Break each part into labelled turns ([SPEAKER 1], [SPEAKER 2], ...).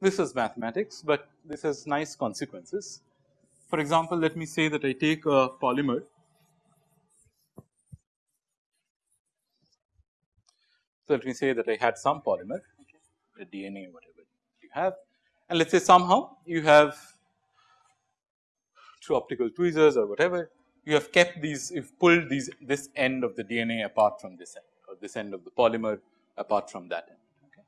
[SPEAKER 1] This is mathematics, but this has nice consequences. For example, let me say that I take a polymer So, let me say that I had some polymer a DNA whatever you have and let us say somehow you have through optical tweezers or whatever you have kept these you have pulled these this end of the DNA apart from this end or this end of the polymer apart from that end. Okay.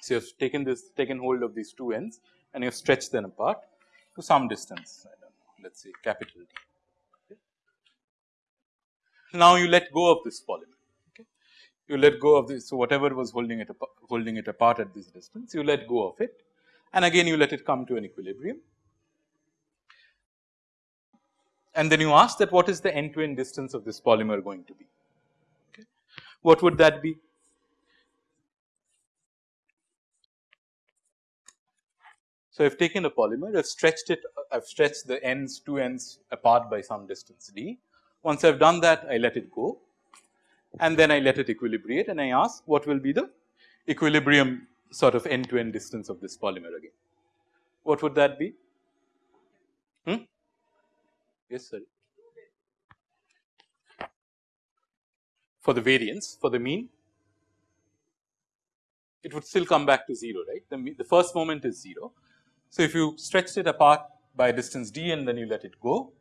[SPEAKER 1] So, you have taken this taken hold of these two ends and you have stretched them apart to some distance let us say capital D. Okay. Now, you let go of this polymer you let go of this. So, whatever was holding it holding it apart at this distance you let go of it and again you let it come to an equilibrium. And then you ask that what is the end to end distance of this polymer going to be. Okay. What would that be? So, I have taken a polymer, I have stretched it, I have stretched the ends, two ends apart by some distance d. Once I have done that, I let it go and then I let it equilibrate and I ask what will be the equilibrium sort of end to end distance of this polymer again. What would that be? Hmm? Yes, sir. For the variance, for the mean, it would still come back to 0, right. The, the first moment is 0. So, if you stretched it apart by distance d and then you let it go,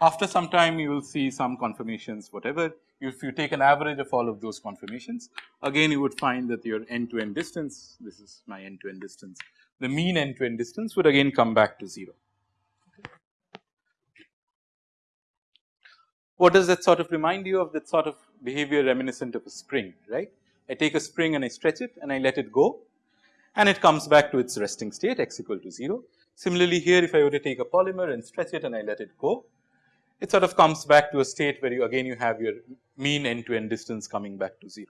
[SPEAKER 1] after some time you will see some conformations whatever if you take an average of all of those conformations again you would find that your end to end distance this is my end to end distance the mean end to end distance would again come back to 0. What does that sort of remind you of that sort of behavior reminiscent of a spring right. I take a spring and I stretch it and I let it go and it comes back to its resting state x equal to 0. Similarly, here if I were to take a polymer and stretch it and I let it go it sort of comes back to a state where you again you have your mean end to end distance coming back to 0.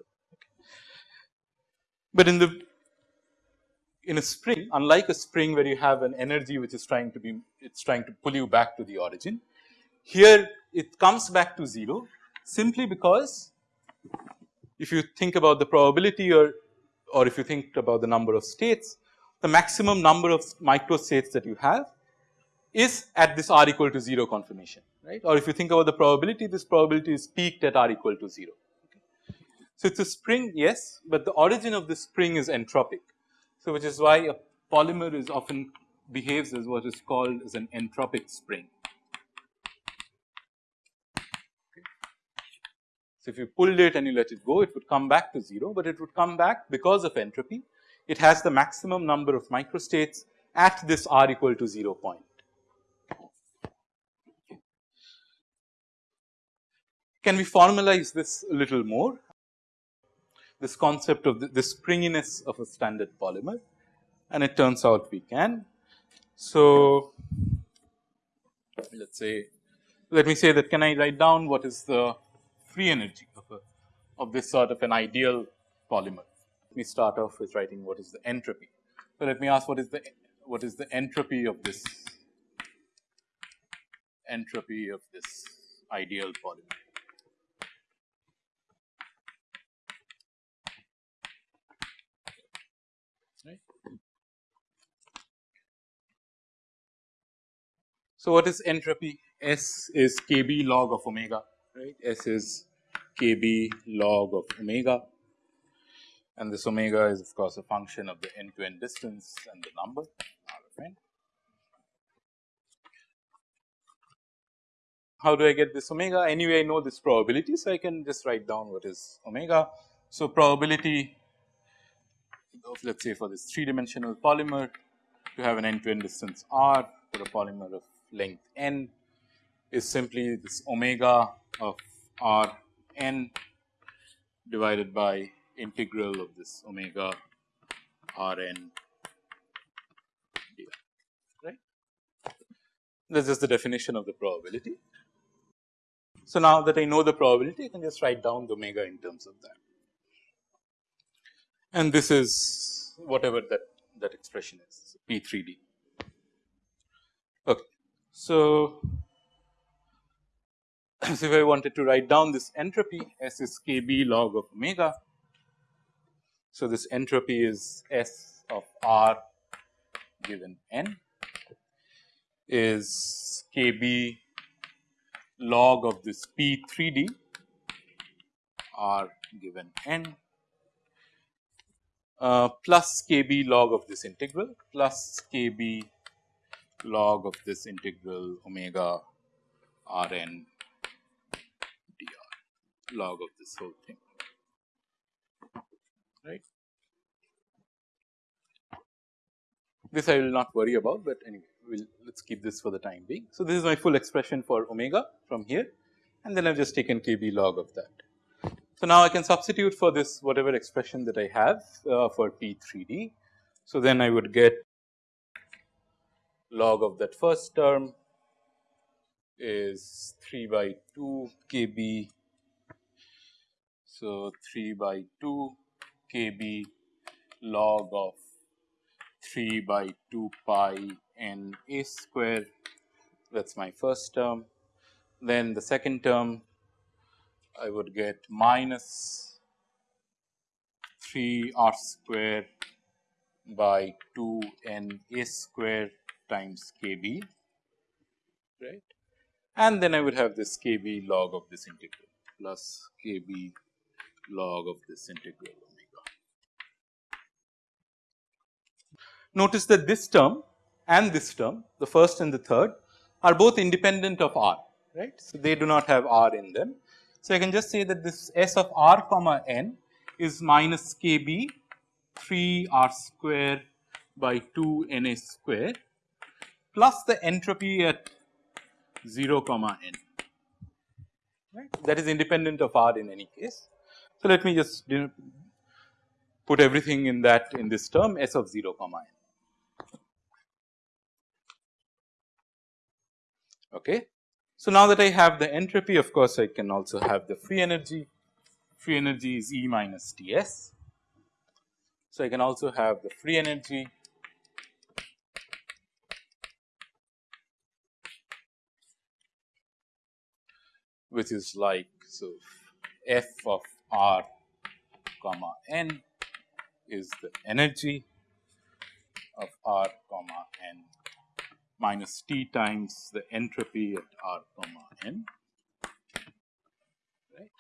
[SPEAKER 1] But in the in a spring unlike a spring where you have an energy which is trying to be it is trying to pull you back to the origin. Here it comes back to 0 simply because if you think about the probability or or if you think about the number of states the maximum number of micro states that you have is at this r equal to 0 conformation right or if you think about the probability this probability is peaked at r equal to 0. Okay. So, it is a spring yes, but the origin of the spring is entropic. So, which is why a polymer is often behaves as what is called as an entropic spring. So, if you pulled it and you let it go it would come back to 0, but it would come back because of entropy it has the maximum number of microstates at this r equal to 0 point. Can we formalize this a little more? This concept of the, the springiness of a standard polymer and it turns out we can. So, let us say let me say that can I write down what is the free energy of a of this sort of an ideal polymer. Let me start off with writing what is the entropy. So, let me ask what is the what is the entropy of this entropy of this ideal polymer. So, what is entropy? S is kb log of omega, right? S is kb log of omega and this omega is of course a function of the end to end distance and the number n. How do I get this omega? Anyway, I know this probability, so I can just write down what is omega. So, probability of let us say for this 3 dimensional polymer to have an end to end distance r for a polymer of length n is simply this omega of r n divided by integral of this omega r n right. That is the definition of the probability. So, now that I know the probability I can just write down the omega in terms of that and this is whatever that that expression is P 3 D. So, so if I wanted to write down this entropy S is k b log of omega. So, this entropy is S of r given n is k b log of this P 3 D r given n uh, plus k b log of this integral plus k b log of this integral omega r n dr log of this whole thing right. This I will not worry about, but anyway we will let us keep this for the time being. So, this is my full expression for omega from here and then I have just taken k b log of that. So, now I can substitute for this whatever expression that I have uh, for P 3 D. So, then I would get log of that first term is 3 by 2 k b. So, 3 by 2 k b log of 3 by 2 pi n a square that is my first term. Then the second term I would get minus 3 r square by 2 n a square times k b right and then I would have this k b log of this integral plus k b log of this integral omega. Notice that this term and this term the first and the third are both independent of r right. So, they do not have r in them so, I can just say that this S of r comma n is minus k b 3 r square by 2 n a square plus the entropy at 0 comma n right that is independent of r in any case. So, let me just put everything in that in this term S of 0 comma n. Okay. So, now that I have the entropy of course, I can also have the free energy, free energy is E minus T s. So, I can also have the free energy which is like so f of r comma n is the energy of r comma n minus T times the entropy at R comma n right.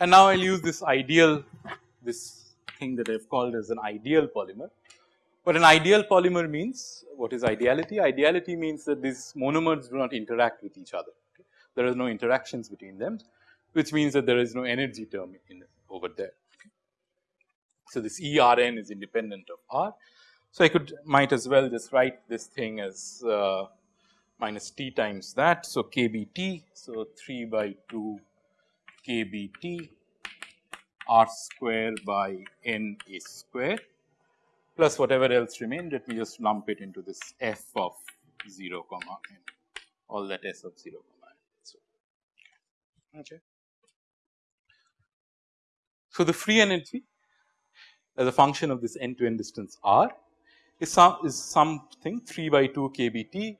[SPEAKER 1] And now I will use this ideal this thing that I have called as an ideal polymer. But an ideal polymer means what is ideality? Ideality means that these monomers do not interact with each other. There are no interactions between them, which means that there is no energy term in over there. So, this E R n is independent of R so, I could might as well just write this thing as uh, minus t times that. So, k b t. So, 3 by 2 k b t r square by n a square plus whatever else remained let me just lump it into this f of 0 comma n all that s of 0 comma n. So, okay. so, the free energy as a function of this end to end distance r is some is something 3 by 2 kBt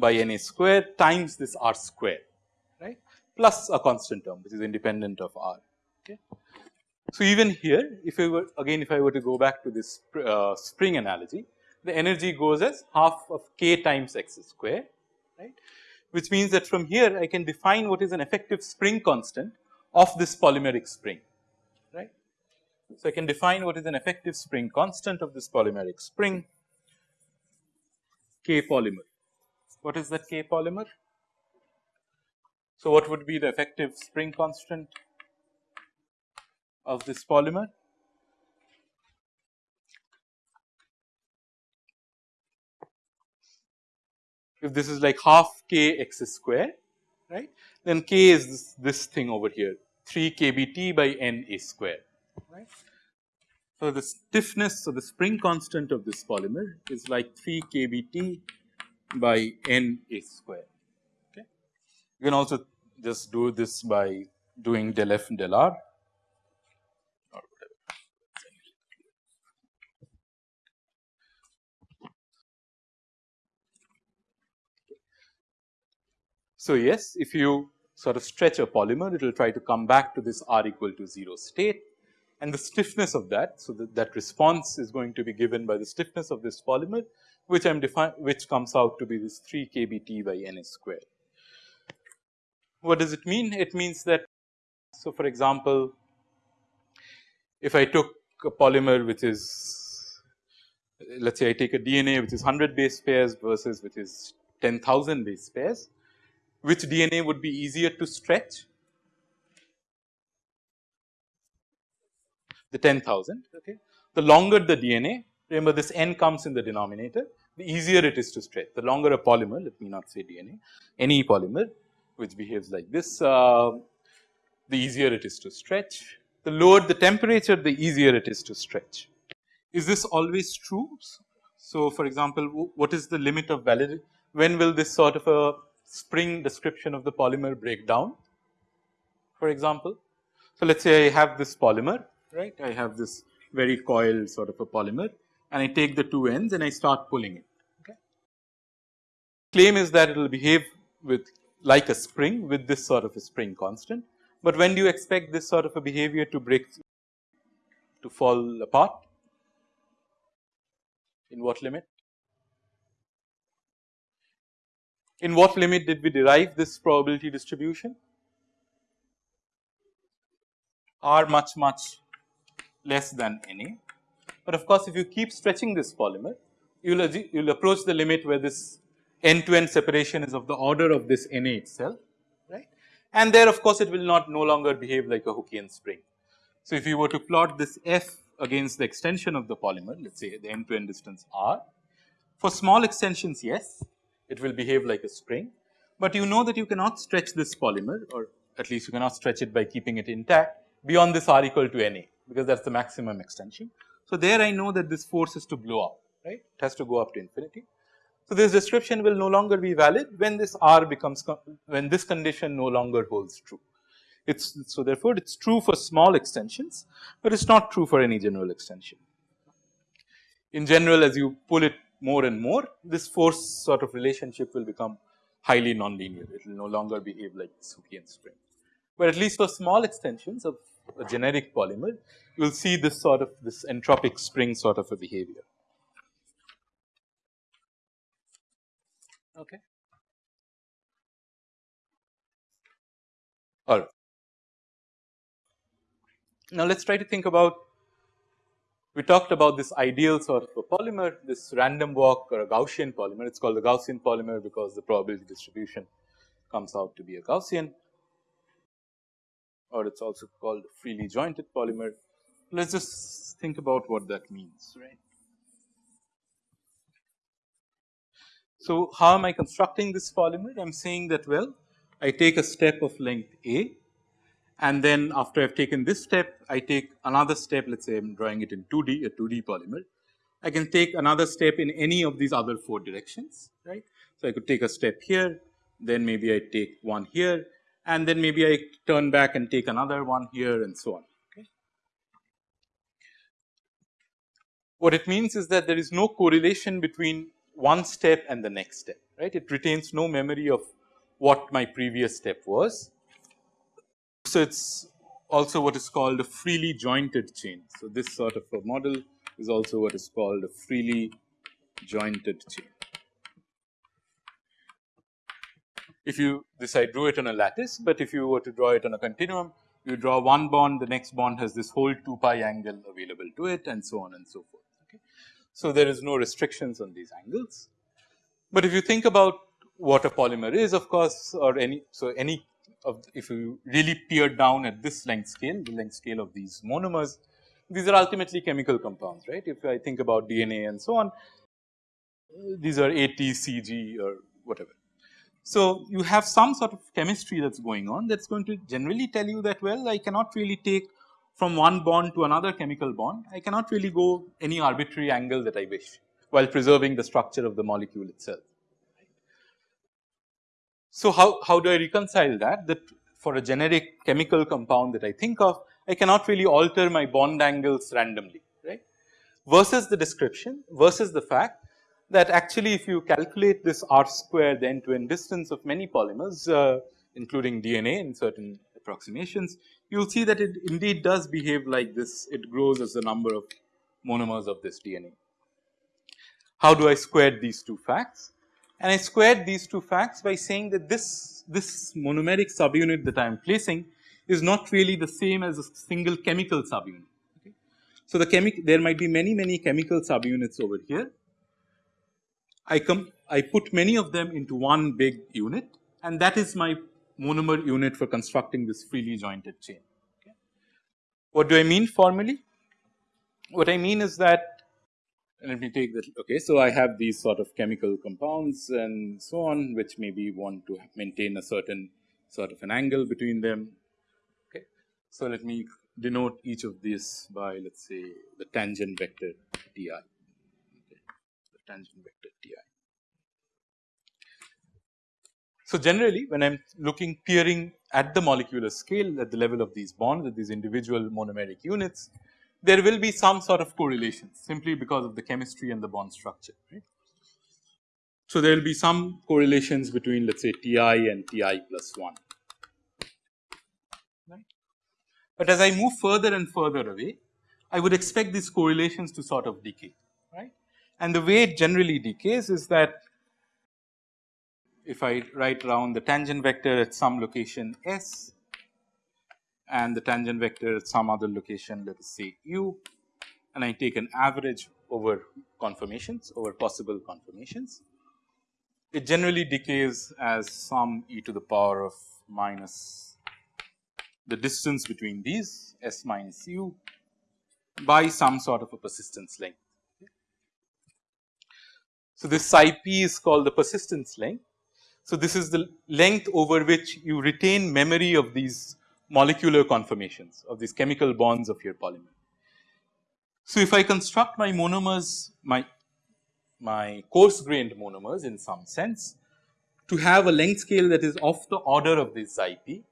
[SPEAKER 1] by n a square times this r square right plus a constant term which is independent of r. Okay. So, even here if I were again if I were to go back to this uh, spring analogy the energy goes as half of k times x square right which means that from here I can define what is an effective spring constant of this polymeric spring right. so, I can define what is an effective spring constant of this polymeric spring K polymer. What is that K polymer? So, what would be the effective spring constant of this polymer? If this is like half k x square, right, then k is this, this thing over here 3 kBt by n a square right. So, the stiffness of the spring constant of this polymer is like 3 kBt by n a square. Okay. You can also just do this by doing del f del r So, yes if you sort of stretch a polymer it will try to come back to this r equal to 0 state and the stiffness of that. So, that, that response is going to be given by the stiffness of this polymer which I am define which comes out to be this 3 kBt by n square. What does it mean? It means that so for example, if I took a polymer which is let us say I take a DNA which is 100 base pairs versus which is 10,000 base pairs, which DNA would be easier to stretch? The 10,000 okay. The longer the DNA remember this n comes in the denominator the easier it is to stretch. The longer a polymer let me not say DNA any polymer which behaves like this uh, the easier it is to stretch. The lower the temperature the easier it is to stretch. Is this always true? So, for example, what is the limit of validity? When will this sort of a spring description of the polymer breakdown? For example, so let us say I have this polymer, right? I have this very coiled sort of a polymer and I take the two ends and I start pulling it. Okay. Claim is that it will behave with like a spring with this sort of a spring constant but when do you expect this sort of a behavior to break to fall apart? In what limit? In what limit did we derive this probability distribution? R much much less than NA. But of course, if you keep stretching this polymer, you will you will approach the limit where this end to end separation is of the order of this NA itself right. and there of course, it will not no longer behave like a Hookean spring. So, if you were to plot this f against the extension of the polymer let us say the end to end distance r, for small extensions yes it will behave like a spring, but you know that you cannot stretch this polymer or at least you cannot stretch it by keeping it intact beyond this r equal to n a because that is the maximum extension. So, there I know that this force is to blow up right it has to go up to infinity. So, this description will no longer be valid when this R becomes when this condition no longer holds true. It's so therefore, it is true for small extensions, but it is not true for any general extension. In general as you pull it more and more this force sort of relationship will become highly nonlinear it will no longer behave like Hookean spring. But at least for small extensions of a generic polymer you will see this sort of this entropic spring sort of a behavior. Okay. All right. Now, let us try to think about we talked about this ideal sort of a polymer, this random walk or a Gaussian polymer. It is called the Gaussian polymer because the probability distribution comes out to be a Gaussian or it is also called freely jointed polymer. Let us just think about what that means, right. So, how am I constructing this polymer? I am saying that well I take a step of length a and then after I have taken this step I take another step let us say I am drawing it in 2D a 2D polymer. I can take another step in any of these other 4 directions right. So, I could take a step here then maybe I take one here and then maybe I turn back and take another one here and so on. Okay. What it means is that there is no correlation between one step and the next step right. It retains no memory of what my previous step was. So, it is also what is called a freely jointed chain. So, this sort of a model is also what is called a freely jointed chain. If you this I drew it on a lattice, but if you were to draw it on a continuum you draw one bond the next bond has this whole 2 pi angle available to it and so on and so forth. So, there is no restrictions on these angles. But if you think about what a polymer is of course or any so any of if you really peer down at this length scale the length scale of these monomers these are ultimately chemical compounds right if I think about DNA and so on these are ATCG or whatever. So, you have some sort of chemistry that is going on that is going to generally tell you that well I cannot really take from one bond to another chemical bond, I cannot really go any arbitrary angle that I wish while preserving the structure of the molecule itself. So, how, how do I reconcile that? That for a generic chemical compound that I think of, I cannot really alter my bond angles randomly, right, versus the description versus the fact that actually if you calculate this r square the end to end distance of many polymers uh, including DNA in certain approximations, you will see that it indeed does behave like this. It grows as the number of monomers of this DNA. How do I square these two facts? And I squared these two facts by saying that this, this monomeric subunit that I am placing is not really the same as a single chemical subunit. Okay. So, the chemical there might be many many chemical subunits over here. I come I put many of them into one big unit and that is my monomer unit for constructing this freely jointed chain. Okay. What do I mean formally? What I mean is that let me take that okay. So, I have these sort of chemical compounds and so on which maybe want to maintain a certain sort of an angle between them. Okay. So, let me denote each of these by let us say the tangent vector Ti, okay. the tangent vector Ti. So, generally when I am looking peering at the molecular scale at the level of these bonds at these individual monomeric units, there will be some sort of correlation simply because of the chemistry and the bond structure right. So, there will be some correlations between let us say Ti and Ti plus 1 right. But as I move further and further away I would expect these correlations to sort of decay right and the way it generally decays is that if I write around the tangent vector at some location S and the tangent vector at some other location let us say u and I take an average over conformations over possible conformations. It generally decays as some e to the power of minus the distance between these s minus u by some sort of a persistence length. So, this xi p is called the persistence length. So, this is the length over which you retain memory of these molecular conformations of these chemical bonds of your polymer. So, if I construct my monomers, my, my coarse grained monomers in some sense to have a length scale that is of the order of this xi p,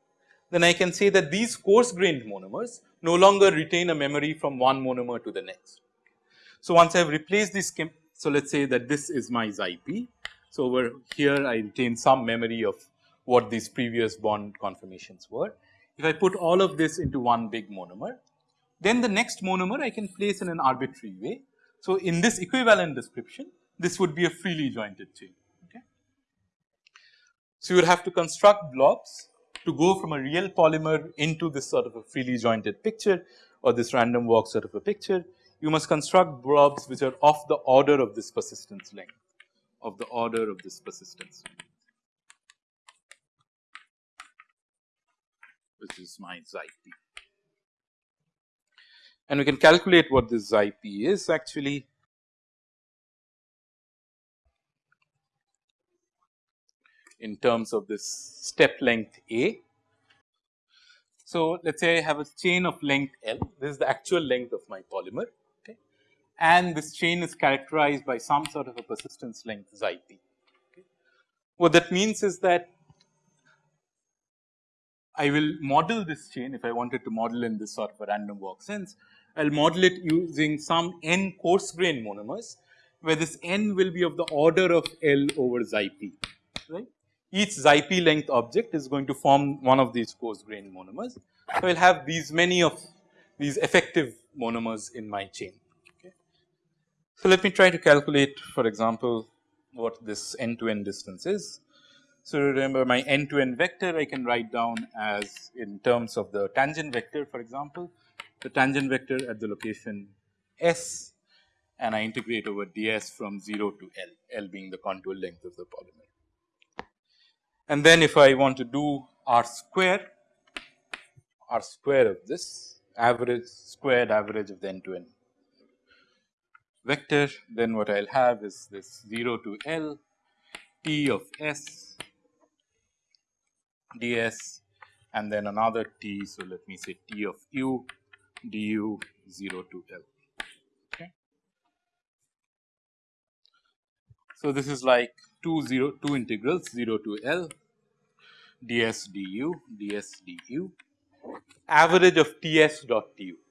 [SPEAKER 1] then I can say that these coarse grained monomers no longer retain a memory from one monomer to the next. So, once I have replaced this, so let us say that this is my xi p. So, over here I retain some memory of what these previous bond conformations were if I put all of this into one big monomer, then the next monomer I can place in an arbitrary way. So, in this equivalent description, this would be a freely jointed chain. Okay. So, you would have to construct blobs to go from a real polymer into this sort of a freely jointed picture or this random walk sort of a picture. You must construct blobs which are of the order of this persistence length, of the order of this persistence length. Which is my xi p. And we can calculate what this xi p is actually. in terms of this step length A. So, let us say I have a chain of length L, this is the actual length of my polymer okay, and this chain is characterized by some sort of a persistence length xi p. Okay. What that means is that I will model this chain if I wanted to model in this sort of a random walk sense. I will model it using some n coarse grain monomers where this n will be of the order of L over xi p right. Each xi p length object is going to form one of these coarse grain monomers. So, I will have these many of these effective monomers in my chain. Okay. So, let me try to calculate for example, what this end to end distance is. So, remember my end to end vector I can write down as in terms of the tangent vector for example, the tangent vector at the location S and I integrate over ds from 0 to L, L being the contour length of the polymer. And then if I want to do R square, R square of this average squared average of the end to end vector, then what I will have is this 0 to L T of S ds and then another t. So, let me say t of u du 0 to L. Okay. So, this is like 2 0 2 integrals 0 to L ds du ds du average of Ts dot right.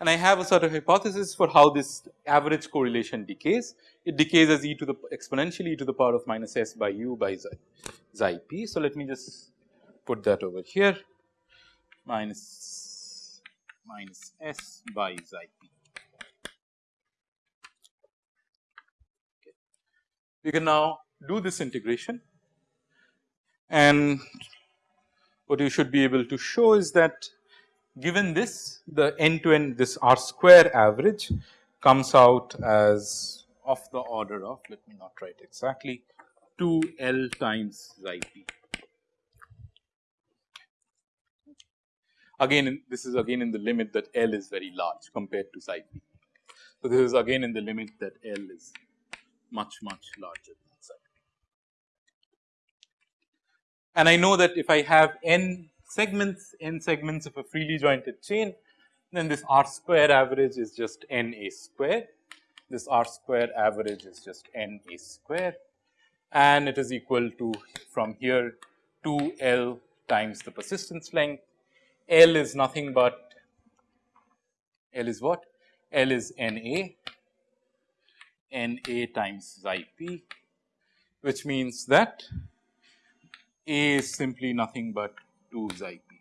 [SPEAKER 1] And I have a sort of hypothesis for how this average correlation decays. It decays as e to the exponentially e to the power of minus s by u by xi, xi p. So, let me just put that over here minus minus s by xi p. Okay. We can now do this integration and what you should be able to show is that given this the end to end this r square average comes out as of the order of let me not write exactly 2 L times xi p. Again this is again in the limit that L is very large compared to xi p. So, this is again in the limit that L is much much larger than xi p. And I know that if I have n segments n segments of a freely jointed chain then this r square average is just n a square this r square average is just n a square and it is equal to from here 2 L times the persistence length. L is nothing but L is what? L is N A, N A times xi p which means that A is simply nothing but 2 xi p.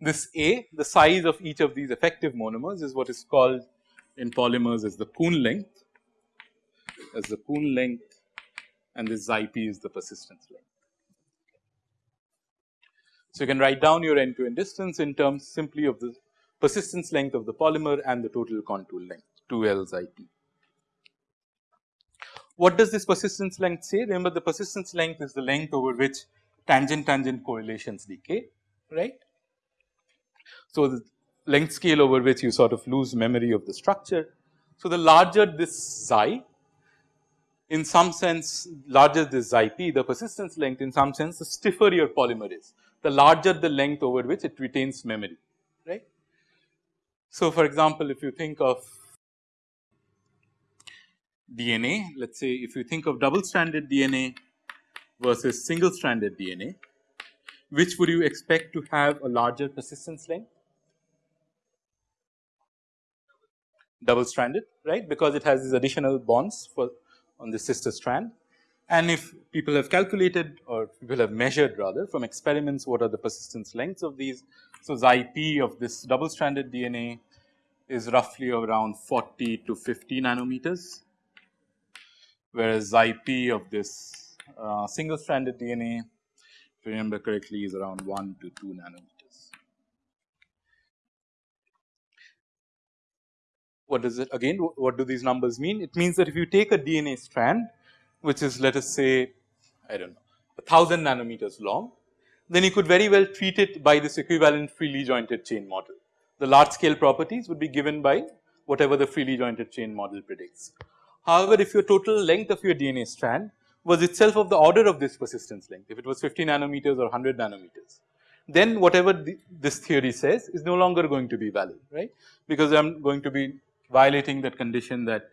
[SPEAKER 1] This A, the size of each of these effective monomers is what is called in polymers as the Kuhn length, as the Kuhn length and this xi p is the persistence length. So, you can write down your end to end distance in terms simply of the persistence length of the polymer and the total contour length 2 L xi p. What does this persistence length say? Remember the persistence length is the length over which tangent tangent correlations decay right. So, the length scale over which you sort of lose memory of the structure. So, the larger this xi in some sense larger this xi p the persistence length in some sense the stiffer your polymer is the larger the length over which it retains memory right. So, for example, if you think of DNA let us say if you think of double stranded DNA versus single stranded DNA, which would you expect to have a larger persistence length? Double stranded, right, because it has these additional bonds for on the sister strand. And if people have calculated or people have measured rather from experiments what are the persistence lengths of these. So, xi p of this double stranded DNA is roughly around 40 to 50 nanometers, whereas xi p of this uh, single stranded DNA if you remember correctly is around 1 to 2 nanometers. What does it again what do these numbers mean? It means that if you take a DNA strand which is let us say I do not know a thousand nanometers long then you could very well treat it by this equivalent freely jointed chain model. The large scale properties would be given by whatever the freely jointed chain model predicts. However, if your total length of your DNA strand was itself of the order of this persistence length, if it was 50 nanometers or 100 nanometers, then whatever the, this theory says is no longer going to be valid, right, because I am going to be violating that condition that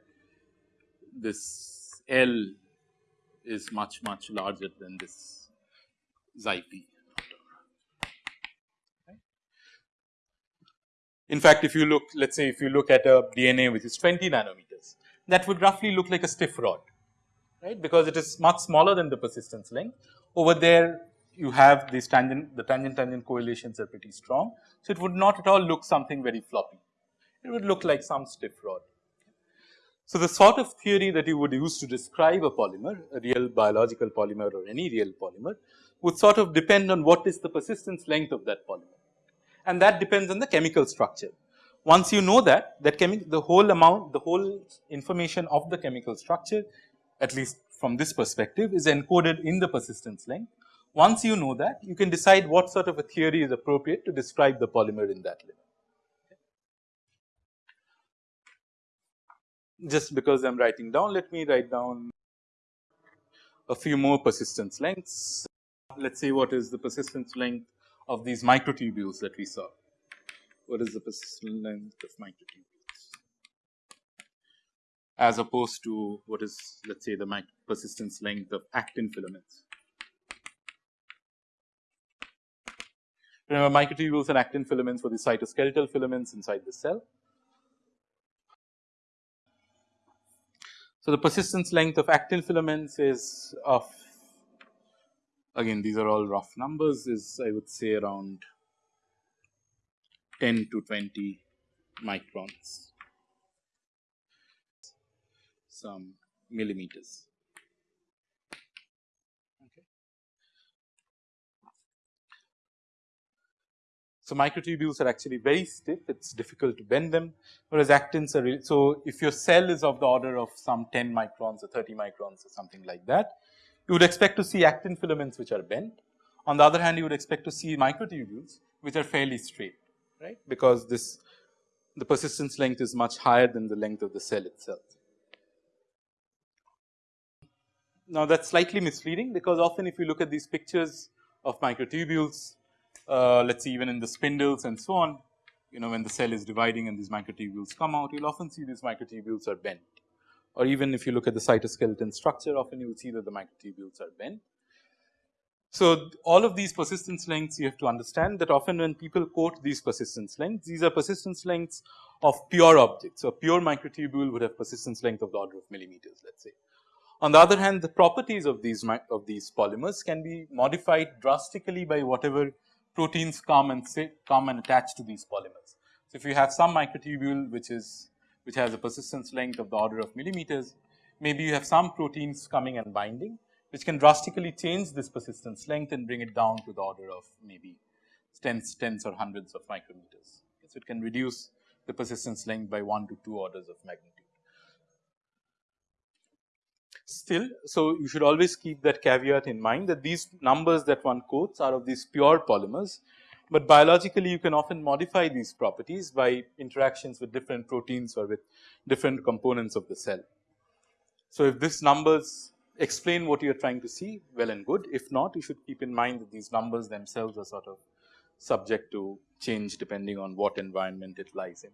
[SPEAKER 1] this L is much much larger than this xi p. In fact, if you look let us say if you look at a DNA which is 20 nanometers that would roughly look like a stiff rod right because it is much smaller than the persistence length. Over there you have these tangent the tangent tangent correlations are pretty strong. So, it would not at all look something very floppy, it would look like some stiff rod. So, the sort of theory that you would use to describe a polymer, a real biological polymer or any real polymer would sort of depend on what is the persistence length of that polymer and that depends on the chemical structure. Once you know that, that the whole amount, the whole information of the chemical structure at least from this perspective is encoded in the persistence length. Once you know that you can decide what sort of a theory is appropriate to describe the polymer in that limit. Just because I am writing down let me write down a few more persistence lengths. Let us see what is the persistence length of these microtubules that we saw. What is the persistence length of microtubules? As opposed to what is let us say the persistence length of actin filaments. Remember microtubules and actin filaments were the cytoskeletal filaments inside the cell. So, the persistence length of actin filaments is of again these are all rough numbers is I would say around 10 to 20 microns, some millimeters. So, microtubules are actually very stiff, it is difficult to bend them, whereas actins are really, so if your cell is of the order of some 10 microns or 30 microns or something like that, you would expect to see actin filaments which are bent. On the other hand, you would expect to see microtubules which are fairly straight, right, because this the persistence length is much higher than the length of the cell itself. Now, that is slightly misleading because often if you look at these pictures of microtubules, uh, let us see even in the spindles and so on, you know when the cell is dividing and these microtubules come out, you will often see these microtubules are bent. Or even if you look at the cytoskeleton structure, often you will see that the microtubules are bent. So, all of these persistence lengths you have to understand that often when people quote these persistence lengths, these are persistence lengths of pure objects. So, a pure microtubule would have persistence length of the order of millimeters let us say. On the other hand, the properties of these of these polymers can be modified drastically by whatever proteins come and come and attach to these polymers. So, if you have some microtubule which is which has a persistence length of the order of millimeters, maybe you have some proteins coming and binding which can drastically change this persistence length and bring it down to the order of maybe tens, tens or hundreds of micrometers. So, it can reduce the persistence length by 1 to 2 orders of magnitude. Still, so you should always keep that caveat in mind that these numbers that one quotes are of these pure polymers, but biologically you can often modify these properties by interactions with different proteins or with different components of the cell. So, if these numbers explain what you are trying to see well and good, if not you should keep in mind that these numbers themselves are sort of subject to change depending on what environment it lies in.